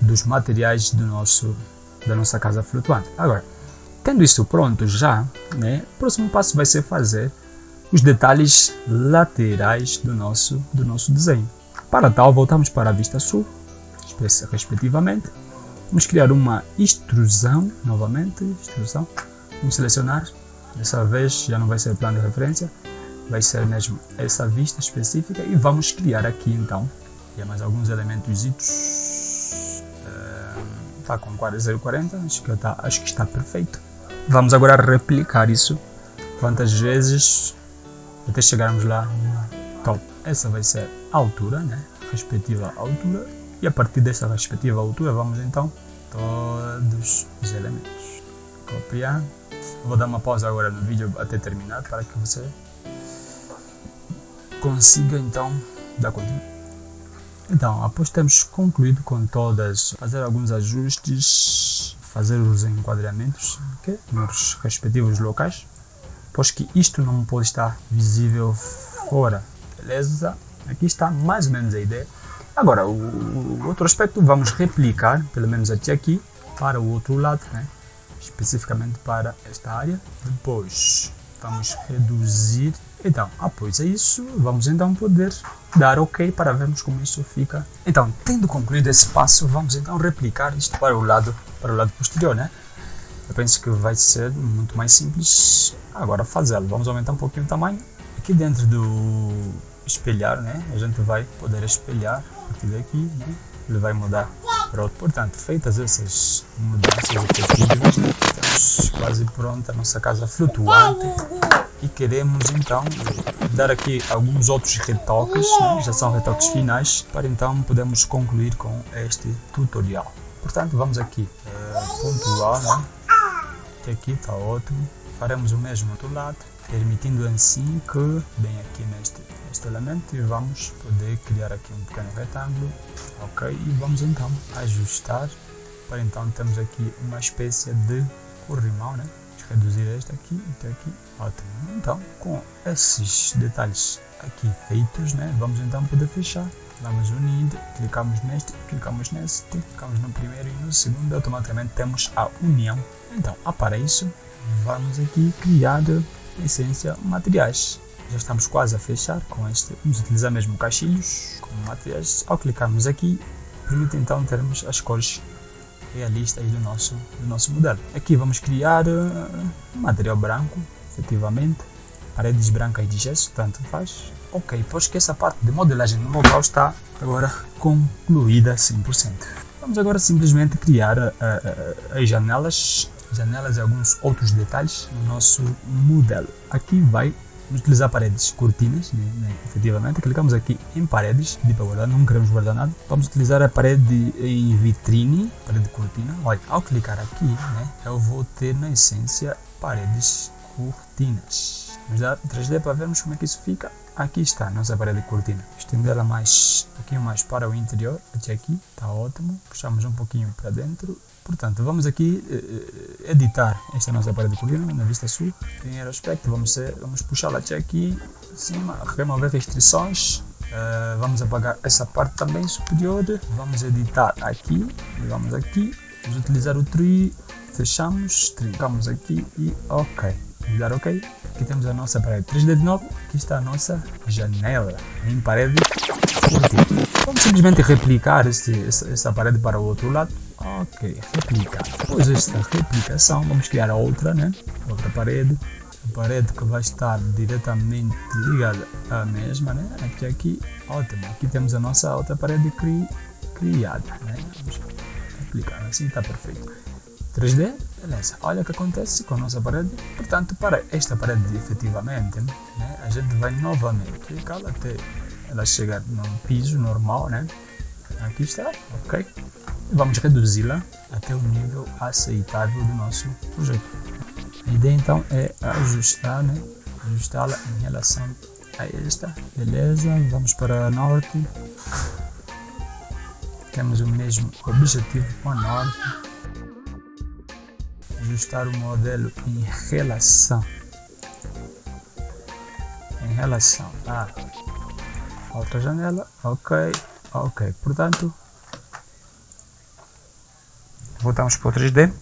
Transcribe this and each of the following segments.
dos materiais do nosso, da nossa casa flutuante. Agora, tendo isso pronto já, né, o próximo passo vai ser fazer os detalhes laterais do nosso, do nosso desenho. Para tal, voltamos para a vista sul, respectivamente. Vamos criar uma extrusão, novamente, extrusão. Vamos selecionar, dessa vez já não vai ser plano de referência, vai ser mesmo essa vista específica e vamos criar aqui então, e mais alguns elementos está com 040, acho que, tá, acho que está perfeito. Vamos agora replicar isso quantas vezes até chegarmos lá top. Essa vai ser a altura, né? respectiva altura, e a partir dessa respectiva altura vamos então todos os elementos. Copiar. Vou dar uma pausa agora no vídeo até terminar para que você consiga então dar continuidade. Então, após termos concluído com todas, fazer alguns ajustes, fazer os enquadramentos okay, nos respectivos locais, pois que isto não pode estar visível fora, beleza? Aqui está mais ou menos a ideia. Agora, o, o outro aspecto vamos replicar, pelo menos até aqui, para o outro lado, né? especificamente para esta área. Depois vamos reduzir. Então, após isso, vamos então poder dar OK para vermos como isso fica. Então, tendo concluído esse passo, vamos então replicar isto para o lado, para o lado posterior, né? Eu penso que vai ser muito mais simples agora fazê-lo. Vamos aumentar um pouquinho o tamanho. Aqui dentro do espelhar, né? A gente vai poder espelhar a partir daqui, né? Ele vai mudar para outro. Portanto, feitas essas mudanças quase pronta a nossa casa flutuante e queremos então dar aqui alguns outros retoques, né? já são retoques finais, para então podermos concluir com este tutorial. Portanto, vamos aqui uh, pontuar, né? que aqui está ótimo, faremos o mesmo do outro lado, permitindo assim que, bem aqui neste, neste elemento, e vamos poder criar aqui um pequeno retângulo, ok, e vamos então ajustar, para então termos aqui uma espécie de corrimão, né? reduzir este aqui até aqui, ótimo. Então, com esses detalhes aqui feitos, né, vamos então poder fechar. Vamos unir, clicamos neste, clicamos neste, clicamos no primeiro e no segundo, automaticamente temos a união. Então, para isso, vamos aqui criar, essência, materiais. Já estamos quase a fechar com este, vamos utilizar mesmo caixilhos como materiais. Ao clicarmos aqui, permite então termos as cores realistas do nosso, do nosso modelo. Aqui vamos criar uh, material branco, efetivamente, paredes brancas de gesso, tanto faz. Ok, pois que essa parte de modelagem no local está agora concluída 100%. Vamos agora simplesmente criar uh, uh, as janelas, janelas e alguns outros detalhes no nosso modelo. Aqui vai utilizar paredes cortinas, né, né, efetivamente. Clicamos aqui em paredes, de para guardar, não queremos guardar nada. Vamos utilizar a parede em vitrine, parede cortina. Olha, ao clicar aqui, né, eu vou ter na essência paredes cortinas. Vamos dar 3D para vermos como é que isso fica. Aqui está a nossa parede cortina. Estender ela mais, um pouquinho mais para o interior, até aqui, está ótimo. Puxamos um pouquinho para dentro Portanto, vamos aqui uh, editar esta nossa parede cortina na vista sul. Primeiro aspecto, vamos, vamos puxá-la até aqui, cima, remover restrições. Uh, vamos apagar essa parte também superior. Vamos editar aqui, vamos aqui. Vamos utilizar o tree, fechamos, trincamos aqui e ok. Vamos dar ok. Aqui temos a nossa parede 3D de novo. Aqui está a nossa janela em parede. Vamos simplesmente replicar este, essa, essa parede para o outro lado Ok, replicar. Depois desta replicação, vamos criar outra, né? Outra parede. A parede que vai estar diretamente ligada à mesma, né? Aqui, aqui, ótimo. Aqui temos a nossa outra parede cri criada, né? Vamos replicar, assim está perfeito. 3D, beleza. Olha o que acontece com a nossa parede. Portanto, para esta parede, efetivamente, né? A gente vai novamente clicá-la até ela chegar no piso normal, né? Aqui está, ok? Vamos reduzi-la até o nível aceitável do nosso projeto. A ideia então é ajustar, né? ajustá-la em relação a esta, beleza? Vamos para norte, temos o mesmo objetivo com a norte, ajustar o modelo em relação em relação a outra janela, ok, ok, portanto, voltamos para o 3D,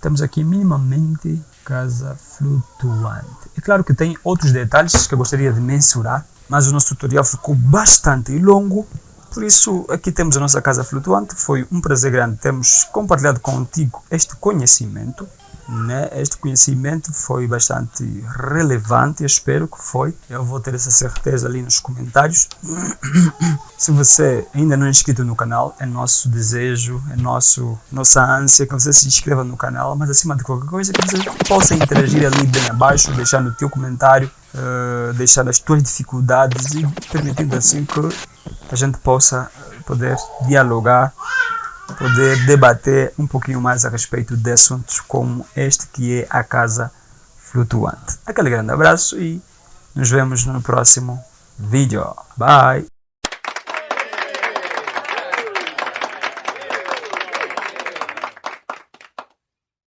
temos aqui minimamente casa flutuante. É claro que tem outros detalhes que eu gostaria de mensurar, mas o nosso tutorial ficou bastante longo, por isso aqui temos a nossa casa flutuante, foi um prazer grande termos compartilhado contigo este conhecimento né? Este conhecimento foi bastante relevante, espero que foi. Eu vou ter essa certeza ali nos comentários. Se você ainda não é inscrito no canal, é nosso desejo, é nosso, nossa ânsia que você se inscreva no canal, mas acima de qualquer coisa que você possa interagir ali bem abaixo, deixar no teu comentário, uh, deixar as tuas dificuldades e permitindo assim que a gente possa poder dialogar poder debater um pouquinho mais a respeito de assuntos como este que é a casa flutuante. Aquele grande abraço e nos vemos no próximo vídeo. Bye!